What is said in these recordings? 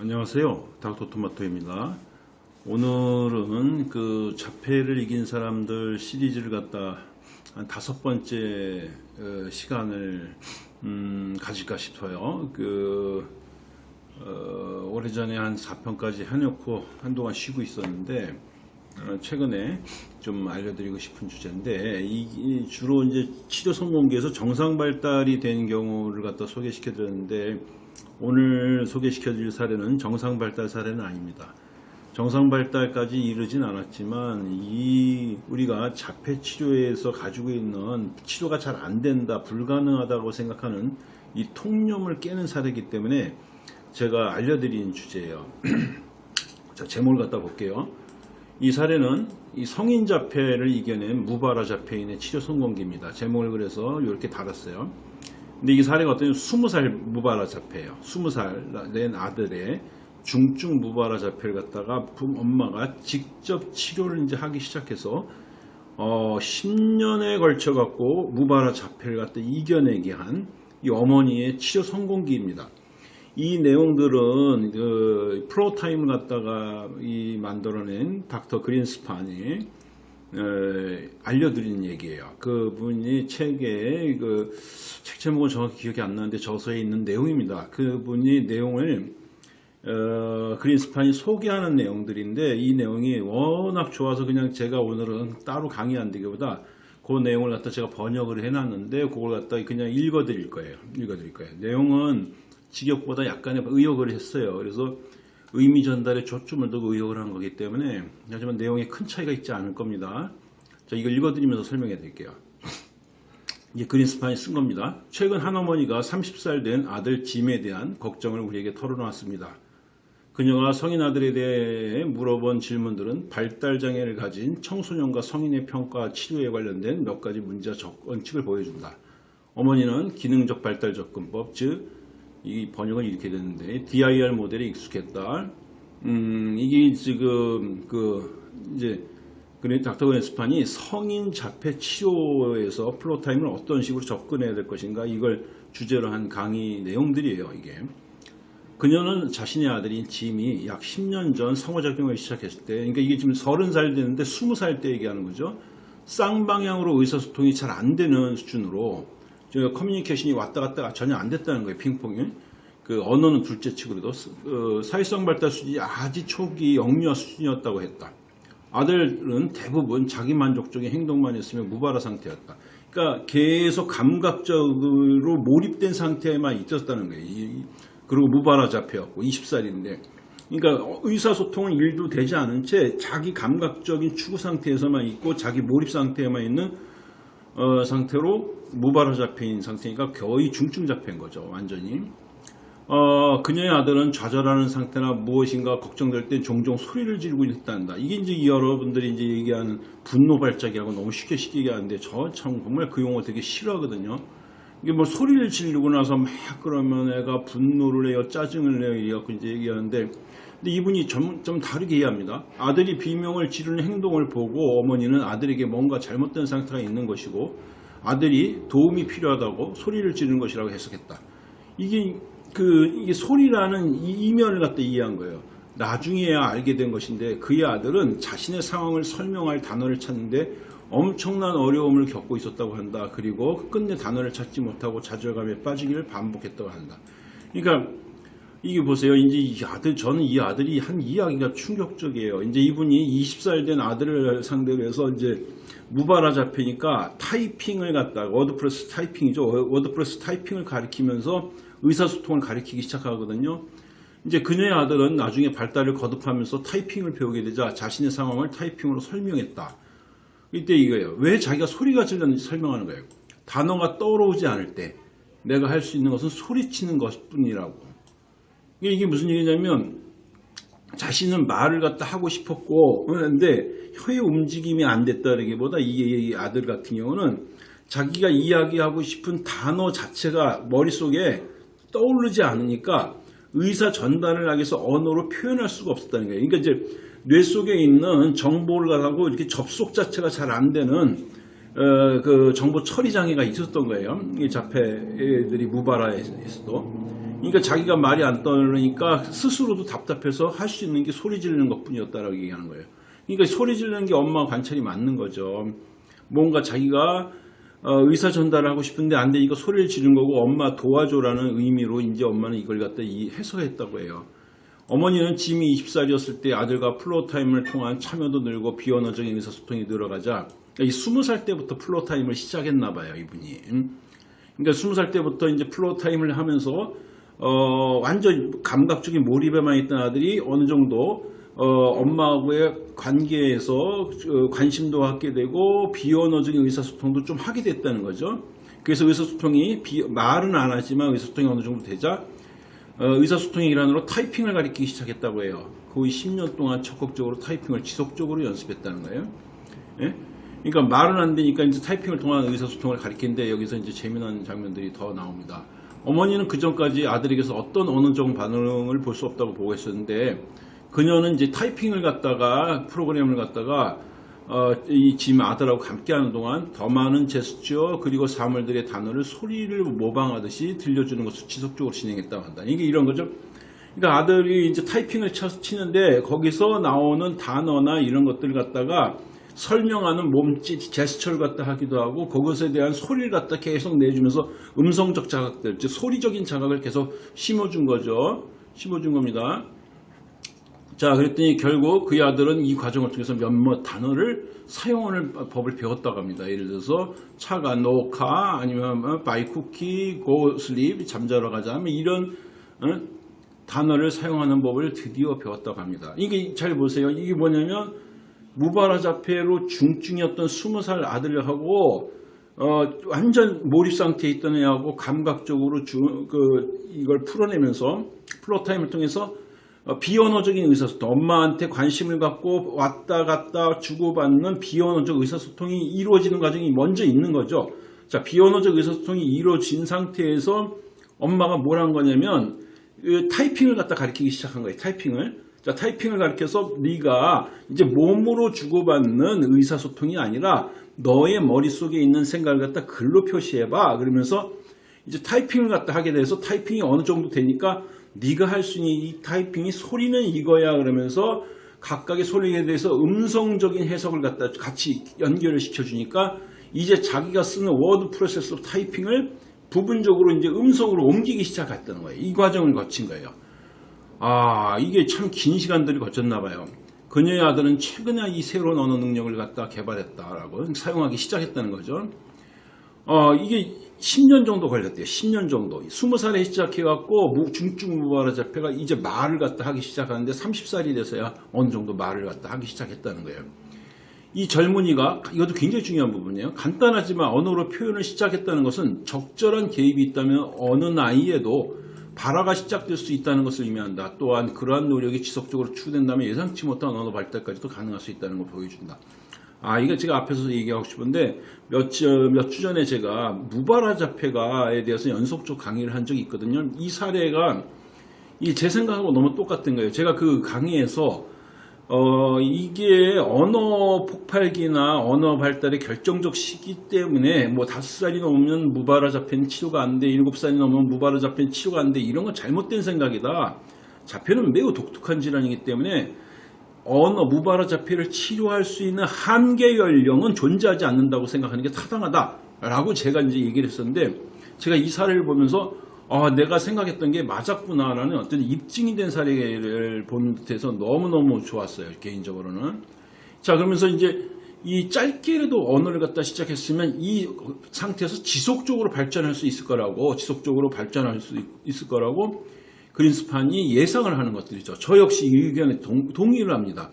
안녕하세요. 닥터토마토입니다. 오늘은 그 자폐를 이긴 사람들 시리즈를 갖다 한 다섯 번째 어, 시간을 음, 가질까 싶어요. 그 어, 오래전에 한 4편까지 해놓고 한동안 쉬고 있었는데 어, 최근에 좀 알려드리고 싶은 주제인데 이, 이 주로 이제 치료 성공기에서 정상 발달이 된 경우를 갖다 소개시켜 드렸는데 오늘 소개시켜 드릴 사례는 정상 발달 사례는 아닙니다. 정상 발달까지 이르진 않았지만 이 우리가 자폐 치료에서 가지고 있는 치료가 잘 안 된다 불가능하다고 생각하는 이 통념을 깨는 사례이기 때문에 제가 알려드린 주제예요. 자 제목을 갖다 볼게요. 이 사례는 이 성인 자폐를 이겨낸 무바라 자폐인의 치료 성공기입니다. 제목을 그래서 이렇게 달았어요. 근데 이 사례가 어떤 20살 무바라 자폐예요. 20살 된 아들의 중증 무바라 자폐를 갖다가 엄마가 직접 치료를 이제 하기 시작해서 어 10년에 걸쳐 갖고 무바라 자폐를 갖다 이겨내게 한 이 어머니의 치료 성공기입니다. 이 내용들은 그 프로타임을 갖다가 이 만들어낸 닥터 그린스판이 알려드린 얘기예요. 그분이 책에 그책 제목은 정확히 기억이 안 나는데 저서에 있는 내용입니다. 그분이 내용을 어, 그린스판이 소개하는 내용들인데 이 내용이 워낙 좋아서 그냥 제가 오늘은 따로 강의 안 되기보다 그 내용을 갖다 제가 번역을 해놨는데 그걸 갖다 그냥 읽어드릴 거예요. 읽어드릴 거예요. 내용은 직역보다 약간의 의역을 했어요. 그래서 의미 전달에 초점을 두고 의역을 한 거기 때문에 하지만 내용에 큰 차이가 있지 않을 겁니다. 자, 이걸 읽어드리면서 설명해 드릴게요. 이게 그린스판이 쓴 겁니다. 최근 한 어머니가 30살 된 아들 짐에 대한 걱정을 우리에게 털어놓았습니다. 그녀가 성인 아들에 대해 물어본 질문들은 발달장애를 가진 청소년과 성인의 평가 치료에 관련된 몇 가지 문제적 원칙을 보여준다. 어머니는 기능적 발달 접근법, 즉, 이 번역은 이렇게 되는데, DIR 모델에 익숙했다. 음, 이게 지금, 그, 이제, 그래 닥터 그린스판이 성인 자폐 치료에서 floortime을 어떤 식으로 접근해야 될 것인가 이걸 주제로 한 강의 내용들이에요 이게 그녀는 자신의 아들인 짐이 약 10년 전 상호작용을 시작했을 때 그러니까 이게 지금 30살 됐는데 20살 때 얘기하는 거죠 쌍방향으로 의사소통이 잘 안 되는 수준으로 커뮤니케이션이 왔다 갔다 전혀 안 됐다는 거예요 핑퐁이 그 언어는 둘째 치고도 어, 사회성 발달 수준이 아주 초기 영유아 수준이었다고 했다 아들은 대부분 자기 만족적인 행동만 했으면 무발화 상태였다. 그러니까 계속 감각적으로 몰입된 상태에만 있었다는 거예요. 그리고 무발화 자폐였고 20살인데 그러니까 의사소통은 일도 되지 않은 채 자기 감각적인 추구 상태에서만 있고 자기 몰입 상태에만 있는 어, 상태로 무발화 자폐인 상태니까 거의 중증 자폐인 거죠. 완전히. 어, 그녀의 아들은 좌절하는 상태나 무엇인가 걱정될 때 종종 소리를 지르고 있단다. 이게 이제 여러분들이 이제 얘기하는 분노 발작이라고 너무 쉽게 쉽게 얘기하는데 저 참 정말 그 용어 되게 싫어하거든요. 이게 뭐 소리를 지르고 나서 막 그러면 애가 분노를 해요, 짜증을 내요, 이래갖고 이제 얘기하는데 근데 이분이 좀, 좀 다르게 이해합니다. 아들이 비명을 지르는 행동을 보고 어머니는 아들에게 뭔가 잘못된 상태가 있는 것이고 아들이 도움이 필요하다고 소리를 지르는 것이라고 해석했다. 이게 그 이게 소리라는 이면을 갖다 이해한 거예요. 나중에야 알게 된 것인데 그의 아들은 자신의 상황을 설명할 단어를 찾는데 엄청난 어려움을 겪고 있었다고 한다. 그리고 끝내 단어를 찾지 못하고 좌절감에 빠지기를 반복했다고 한다. 그러니까 이게 보세요. 이제 이 아들, 저는 이 아들이 한 이야기가 충격적이에요. 이제 이분이 20살 된 아들을 상대로 해서 이제 무발화 자폐니까 타이핑을 갖다가 워드프로세서 타이핑이죠. 워드프로세서 타이핑을 가르치면서 의사소통을 가르치기 시작하거든요. 이제 그녀의 아들은 나중에 발달을 거듭하면서 타이핑을 배우게 되자 자신의 상황을 타이핑으로 설명했다. 이때 이거예요. 왜 자기가 소리를 질렀는지 설명하는 거예요. 단어가 떠오르지 않을 때 내가 할 수 있는 것은 소리치는 것뿐이라고. 이게 무슨 얘기냐면 자신은 말을 갖다 하고 싶었고 그런데 혀의 움직임이 안 됐다기보다 이 아들 같은 경우는 자기가 이야기하고 싶은 단어 자체가 머릿속에 떠오르지 않으니까 의사 전달을 하기 위해서 언어로 표현할 수가 없었다는 거예요. 그러니까 이제 뇌 속에 있는 정보를 가지고 이렇게 접속 자체가 잘 안 되는 어, 그 정보 처리 장애가 있었던 거예요. 이 자폐들이 무발화에서도. 그러니까 자기가 말이 안 떠오르니까 스스로도 답답해서 할 수 있는 게 소리 지르는 것뿐이었다라고 얘기하는 거예요. 그러니까 소리 지르는 게 엄마 관찰이 맞는 거죠. 뭔가 자기가 어, 의사 전달을 하고 싶은데 안 되니까 소리를 지른 거고 엄마 도와줘라는 의미로 이제 엄마는 이걸 갖다 이 해석했다고 해요. 어머니는 짐이 20살이었을 때 아들과 floortime을 통한 참여도 늘고 비언어적인 의사소통이 늘어가자 이 20살 때부터 floortime을 시작했나 봐요 이분이. 음? 그러니까 20살 때부터 이제 floortime을 하면서 어, 완전 감각적인 몰입에만 있던 아들이 어느 정도 어, 엄마하고의 관계에서 어, 관심도 갖게 되고 비언어적인 의사소통도 좀 하게 됐다는 거죠. 그래서 의사소통이 비- 말은 안 하지만 의사소통이 어느 정도 되자 어, 의사소통의 일환으로 타이핑을 가르치기 시작했다고 해요. 거의 10년 동안 적극적으로 타이핑을 지속적으로 연습했다는 거예요. 예? 그러니까 말은 안 되니까 이제 타이핑을 통한 의사소통을 가리키는데 여기서 이제 재미난 장면들이 더 나옵니다. 어머니는 그 전까지 아들에게서 어떤 언어적 반응을 볼 수 없다고 보고 있었는데 그녀는 이제 타이핑을 갖다가 프로그램을 갖다가 어, 이짐 아들하고 함께하는 동안 더 많은 제스처 그리고 사물들의 단어를 소리를 모방하듯이 들려주는 것을 지속적으로 진행했다고 한다. 이게 이런 거죠. 그러니까 아들이 이제 타이핑을 쳐- 치는데 거기서 나오는 단어나 이런 것들을 갖다가 설명하는 몸짓 제스처를 갖다 하기도 하고 그것에 대한 소리를 갖다 계속 내주면서 음성적 자극들, 즉 소리적인 자극을 계속 심어준 거죠. 심어준 겁니다. 자, 그랬더니 결국 그의 아들은 이 과정을 통해서 몇몇 단어를 사용하는 법을 배웠다고 합니다. 예를 들어서 차가 no car 아니면 buy cookie go sleep 잠자러 가자 하면 이런 어? 단어를 사용하는 법을 드디어 배웠다고 합니다. 이게 잘 보세요. 이게 뭐냐면 무발화 자폐로 중증이었던 20살 아들하고 어, 완전 몰입 상태에 있던 애하고 감각적으로 주, 그, 이걸 풀어내면서 floortime을 통해서 어, 비언어적인 의사소통, 엄마한테 관심을 갖고 왔다 갔다 주고받는 비언어적 의사소통이 이루어지는 과정이 먼저 있는 거죠. 자, 비언어적 의사소통이 이루어진 상태에서 엄마가 뭘 한 거냐면 그 타이핑을 갖다 가르치기 시작한 거예요. 타이핑을. 자, 타이핑을 가르쳐서 네가 이제 몸으로 주고받는 의사소통이 아니라 너의 머릿속에 있는 생각을 갖다 글로 표시해봐. 그러면서 이제 타이핑을 갖다 하게 돼서 타이핑이 어느 정도 되니까 네가 할 수 있는 이 타이핑이 소리는 이거야 그러면서 각각의 소리에 대해서 음성적인 해석을 갖다 같이 연결을 시켜주니까 이제 자기가 쓰는 워드 프로세서 타이핑을 부분적으로 이제 음성으로 옮기기 시작했다는 거예요. 이 과정을 거친 거예요. 아, 이게 참 긴 시간들이 거쳤나 봐요. 그녀의 아들은 최근에 이 새로운 언어 능력을 갖다 개발했다라고 사용하기 시작했다는 거죠. 어, 이게 10년 정도 걸렸대요. 10년 정도. 20살에 시작해갖고 무- 중증 무발화 자폐가 이제 말을 갖다 하기 시작하는데 30살이 돼서야 어느 정도 말을 갖다 하기 시작했다는 거예요. 이 젊은이가 이것도 굉장히 중요한 부분이에요. 간단하지만 언어로 표현을 시작했다는 것은 적절한 개입이 있다면 어느 나이에도 발화가 시작될 수 있다는 것을 의미한다. 또한 그러한 노력이 지속적으로 추구된다면 예상치 못한 언어 발달까지도 가능할 수 있다는 걸 보여준다. 아, 이거 제가 앞에서 얘기하고 싶은데 몇 주, 몇 주 전에 제가 무발화 자폐가에 대해서 연속적 강의를 한 적이 있거든요. 이 사례가 이 제 생각하고 너무 똑같은 거예요. 제가 그 강의에서 어, 이게 언어 폭발기나 언어 발달의 결정적 시기 때문에 뭐 다섯 살이 넘으면 무발화 자폐는 치료가 안 돼, 일곱 살이 넘으면 무발화 자폐는 치료가 안 돼, 이런 건 잘못된 생각이다. 자폐는 매우 독특한 질환이기 때문에 언어 무발화 자폐를 치료할 수 있는 한계 연령은 존재하지 않는다고 생각하는 게 타당하다라고 제가 이제 얘기를 했었는데 제가 이 사례를 보면서 아, 내가 생각했던 게 맞았구나라는 어떤 입증이 된 사례를 본 듯해서 너무너무 좋았어요. 개인적으로는. 자, 그러면서 이제 이 짧게라도 언어를 갖다 시작했으면 이 상태에서 지속적으로 발전할 수 있을 거라고, 지속적으로 발전할 수 있을 거라고 그린스판이 예상을 하는 것들이죠. 저 역시 이 의견에 동, 동의를 합니다.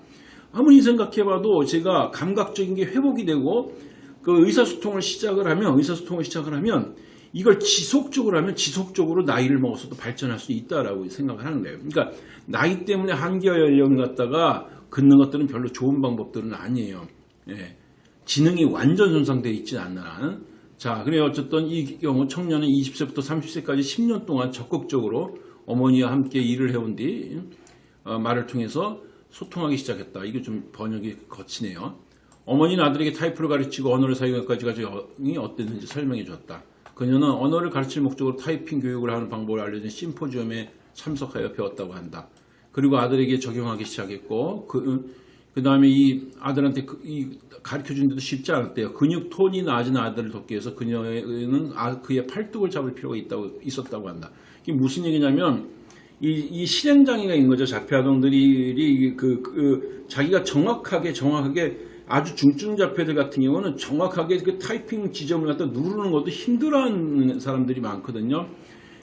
아무리 생각해봐도 제가 감각적인 게 회복이 되고 그 의사소통을 시작을 하면 의사소통을 시작을 하면 이걸 지속적으로 하면 지속적으로 나이를 먹어서도 발전할 수 있다라고 생각을 하는 거예요. 그러니까 나이 때문에 한계 연령을 갖다가 긋는 것들은 별로 좋은 방법들은 아니에요. 예. 지능이 완전 손상되어 있지 않는 한. 자, 그래 어쨌든 이 경우 청년은 20세부터 30세까지 10년 동안 적극적으로 어머니와 함께 일을 해온 뒤 어, 말을 통해서 소통하기 시작했다. 이게 좀 번역이 거치네요. 어머니는 아들에게 타이프를 가르치고 언어를 사용하기까지 과정이 어땠는지 설명해 줬다. 그녀는 언어를 가르칠 목적으로 타이핑 교육을 하는 방법을 알려준 심포지엄에 참석하여 배웠다고 한다. 그리고 아들에게 적용하기 시작했고 그, 그 다음에 이 아들한테 그, 이 가르쳐 주는데도 쉽지 않았대요. 근육 톤이 낮은 아들을 돕기 위해서 그녀는 아, 그의 팔뚝을 잡을 필요가 있다고 있었다고 한다. 이게 무슨 얘기냐면 이, 이 실행장애가 있는 거죠. 자폐아동들이 그, 그 자기가 정확하게 정확하게 아주 중증 자폐들 같은 경우는 정확하게 그 타이핑 지점을 갖다 누르는 것도 힘들어하는 사람들이 많거든요.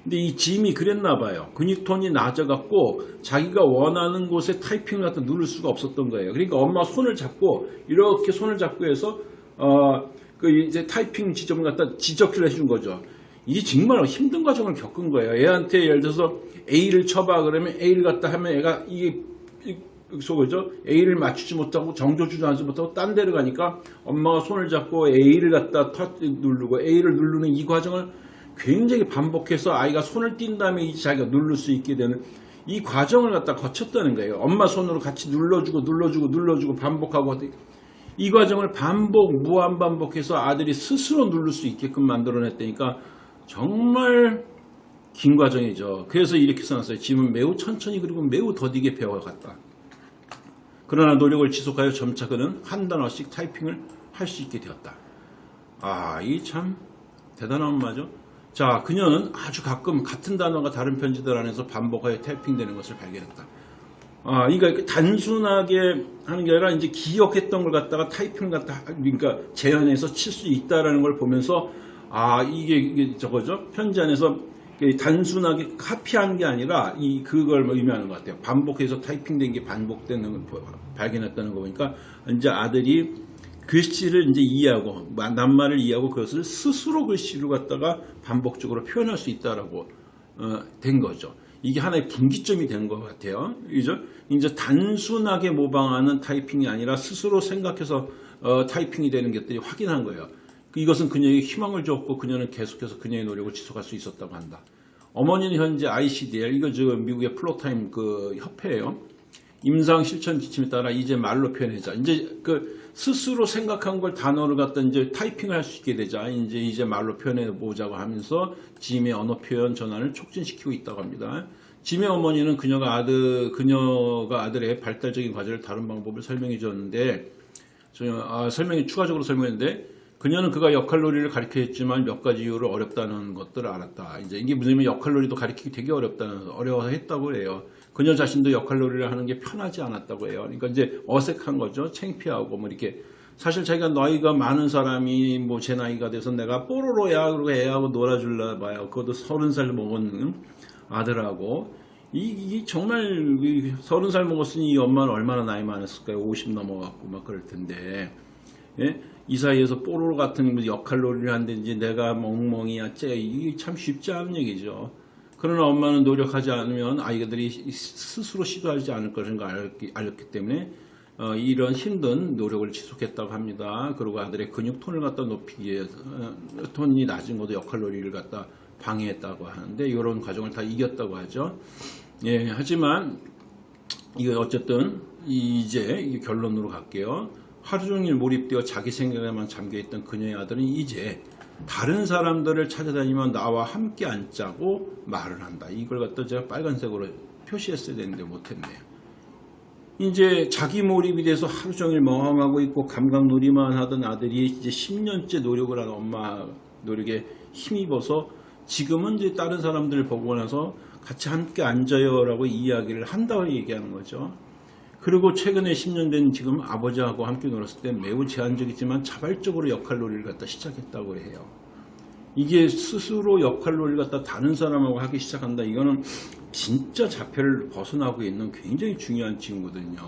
근데 이 짐이 그랬나 봐요. 근육톤이 낮아갖고 자기가 원하는 곳에 타이핑을 갖다 누를 수가 없었던 거예요. 그러니까 엄마 손을 잡고 이렇게 손을 잡고 해서 어 그 이제 타이핑 지점을 갖다 지적을 해준 거죠. 이게 정말 힘든 과정을 겪은 거예요. 애한테 예를 들어서 A를 쳐봐 그러면 A를 갖다 하면 애가 이게 속이죠. A를 맞추지 못하고 정조 주저하지 못하고 딴 데로 가니까 엄마가 손을 잡고 A를 갖다 터 누르고 A를 누르는 이 과정을 굉장히 반복해서 아이가 손을 띈 다음에 이제 자기가 누를 수 있게 되는 이 과정을 갖다 거쳤다는 거예요. 엄마 손으로 같이 눌러주고 눌러주고 눌러주고 반복하고 이 과정을 반복 무한 반복해서 아들이 스스로 누를 수 있게끔 만들어냈다니까 정말 긴 과정이죠. 그래서 이렇게 써놨어요. 짐은 매우 천천히 그리고 매우 더디게 배워갔다. 그러나 노력을 지속하여 점차 그는 한 단어씩 타이핑을 할 수 있게 되었다. 아, 이 참 대단한 엄마죠. 자, 그녀는 아주 가끔 같은 단어가 다른 편지들 안에서 반복하여 타이핑되는 것을 발견했다. 아, 그러니까 단순하게 하는 게 아니라 이제 기억했던 걸 갖다가 타이핑을 갖다 그러니까 재현해서 칠 수 있다라는 걸 보면서 아, 이게, 이게 저거죠. 편지 안에서 단순하게 카피한 게 아니라 이 그걸 뭐 의미하는 것 같아요. 반복해서 타이핑된 게 반복되는 걸 발견했다는 거 보니까 이제 아들이 글씨를 이제 이해하고 낱말을 이해하고 그것을 스스로 글씨로 갖다가 반복적으로 표현할 수 있다라고 어, 된 거죠. 이게 하나의 분기점이 된 것 같아요. 그죠? 이제 단순하게 모방하는 타이핑이 아니라 스스로 생각해서 어, 타이핑이 되는 것들이 확인한 거예요. 이것은 그녀에게 희망을 줬고 그녀는 계속해서 그녀의 노력을 지속할 수 있었다고 한다. 어머니는 현재 ICDL 이거 지금 미국의 floortime 그 협회예요. 임상 실천 지침에 따라 이제 말로 표현하자. 이제 그 스스로 생각한 걸 단어를 갖다 이제 타이핑을 할 수 있게 되자. 이제 이제 말로 표현해 보자고 하면서 짐의 언어 표현 전환을 촉진시키고 있다고 합니다. 짐의 어머니는 그녀가 아들 그녀가 아들의 발달적인 과제를 다른 방법을 설명해 줬는데 아, 설명이 추가적으로 설명했는데 그녀는 그가 역할놀이를 가르쳐줬지만 몇 가지 이유로 어렵다는 것들을 알았다. 이제 이게 무슨 역할놀이도 가르치기 되게 어렵다는 어려워했다고 해요. 그녀 자신도 역할놀이를 하는 게 편하지 않았다고 해요. 그러니까 이제 어색한 거죠. 창피하고 뭐 이렇게 사실 자기가 나이가 많은 사람이 뭐 제 나이가 돼서 내가 뽀로로야 그러고 애하고 놀아줄라 봐요. 그것도 서른 살 먹은 아들하고 이, 이 정말 서른 살 먹었으니 이 엄마는 얼마나 나이 많았을까요? 50 넘어갖고 막 그럴 텐데 예? 이 사이에서 뽀로로 같은 역할놀이를 하는데 내가 멍멍이야 쟤 이게 참 쉽지 않은 얘기죠. 그러나 엄마는 노력하지 않으면 아이들이 스스로 시도하지 않을 것인 걸 알았기, 알았기 때문에 어, 이런 힘든 노력을 지속했다고 합니다. 그리고 아들의 근육 톤을 갖다 높이기 위해서 어, 톤이 낮은 것도 역할놀이를 갖다 방해했다고 하는데 이런 과정을 다 이겼다고 하죠. 예, 하지만 이거 어쨌든 이제 결론으로 갈게요. 하루 종일 몰입되어 자기 생각에만 잠겨있던 그녀의 아들은 이제 다른 사람들을 찾아다니면 나와 함께 앉자고 말을 한다. 이걸 갖다 제가 빨간색으로 표시했어야 되는데 못했네요. 이제 자기 몰입이 돼서 하루 종일 멍하고 있고 감각놀이만 하던 아들이 이제 10년째 노력을 한 엄마 노력에 힘입어서 지금은 이제 다른 사람들을 보고 나서 같이 함께 앉아요 라고 이야기를 한다고 얘기하는 거죠. 그리고 최근에 10년 된 지금 아버지하고 함께 놀았을 때 매우 제한적이지만 자발적으로 역할놀이를 갖다 시작했다고 해요. 이게 스스로 역할놀이를 갖다 다른 사람하고 하기 시작한다. 이거는 진짜 자폐를 벗어나고 있는 굉장히 중요한 친구거든요.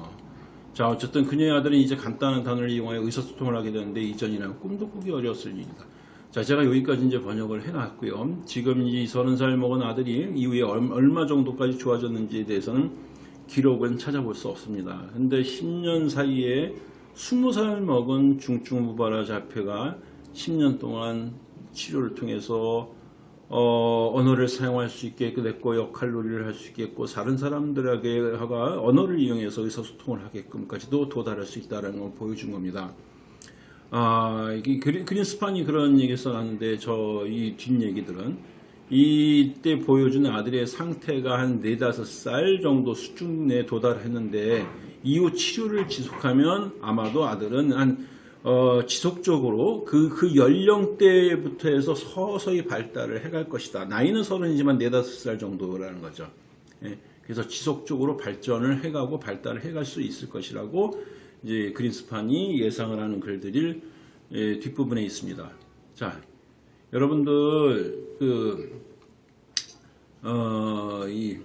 자 어쨌든 그녀의 아들은 이제 간단한 단어를 이용하여 의사소통을 하게 되는데 이전이랑 꿈도 꾸기 어려웠을 일이다. 자 제가 여기까지 이제 번역을 해놨고요. 지금 이 30살 먹은 아들이 이후에 얼마 정도까지 좋아졌는지에 대해서는 기록은 찾아볼 수 없습니다. 근데 10년 사이에 20살 먹은 중증무발화 자폐가 10년 동안 치료를 통해서 어, 언어를 사용할 수 있게 됐고 역할놀이를 할 수 있겠고 다른 사람들에게 언어를 이용해서 의사소통을 하게끔까지도 도달할 수 있다는 걸 보여준 겁니다. 아, 이게 그린, 그린스판이 그런 얘기 써놨는데, 저, 이 뒷얘기들은, 이때 보여준 아들의 상태가 한 4, 5살 정도 수준에 도달했는데, 이후 치료를 지속하면 아마도 아들은 한, 어, 지속적으로 그, 그 연령대부터 해서 서서히 발달을 해갈 것이다. 나이는 서른이지만 4, 5살 정도라는 거죠. 예, 그래서 지속적으로 발전을 해가고 발달을 해갈 수 있을 것이라고 이제 그린스판이 예상을 하는 글들이 예, 뒷부분에 있습니다. 자, 여러분들 그 어, 이,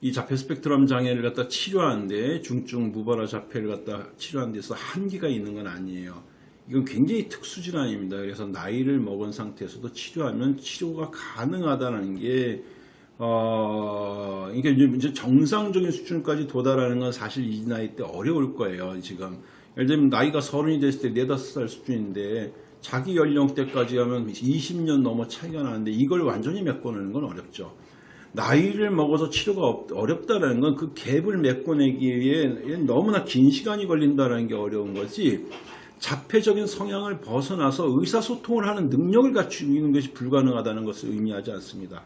이 자폐 스펙트럼 장애를 갖다 치료하는데 중증 무발화 자폐를 갖다 치료하는 데서 한계가 있는 건 아니에요. 이건 굉장히 특수 질환입니다. 그래서 나이를 먹은 상태에서도 치료하면 치료가 가능하다는 게 어, 이게 이제 정상적인 수준까지 도달하는 건 사실 이 나이 때 어려울 거예요, 지금. 예를 들면 나이가 서른이 됐을 때 네다섯 살 수준인데 자기 연령대까지 하면 20년 넘어 차이가 나는데 이걸 완전히 메꿔내는 건 어렵죠. 나이를 먹어서 치료가 없- 어렵다라는 건 그 갭을 메꿔내기 위해 너무나 긴 시간이 걸린다는 게 어려운 거지 자폐적인 성향을 벗어나서 의사소통을 하는 능력을 갖추는 것이 불가능하다는 것을 의미하지 않습니다.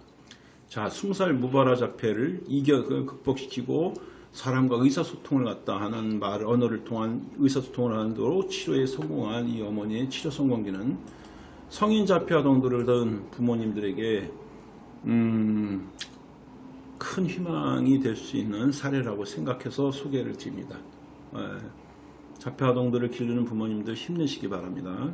자, 20살 무발화 자폐를 이겨 그 극복시키고 사람과 의사소통을 갖다 하는 말 언어를 통한 의사소통을 하는 도로 치료에 성공한 이 어머니의 치료 성공기는 성인 자폐 아 동들을 둔 부모님들에게 음, 큰 희망이 될 수 있는 사례라고 생각해서 소개를 드립니다. 예, 자폐 아동들을 기르는 부모님들 힘내시기 바랍니다.